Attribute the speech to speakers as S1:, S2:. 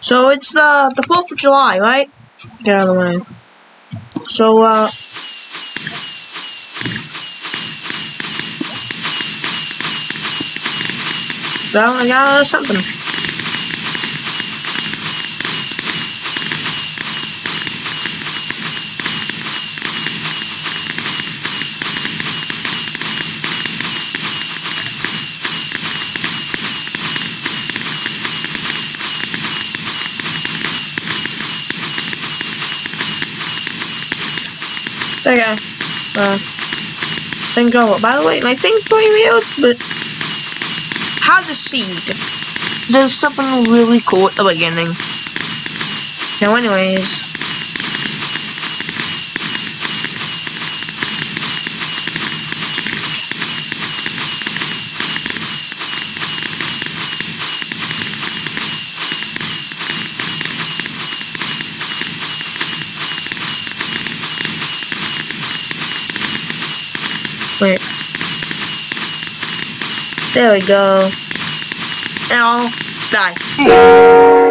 S1: So it's uh, the 4th of July, right? Get out of the way. So, uh... Well, I got something. Okay. Uh, thing go. By the way, my thing's going weird, but how the seed. There's something really cool at the beginning. Now, anyways. Wait. There we go. And I'll die.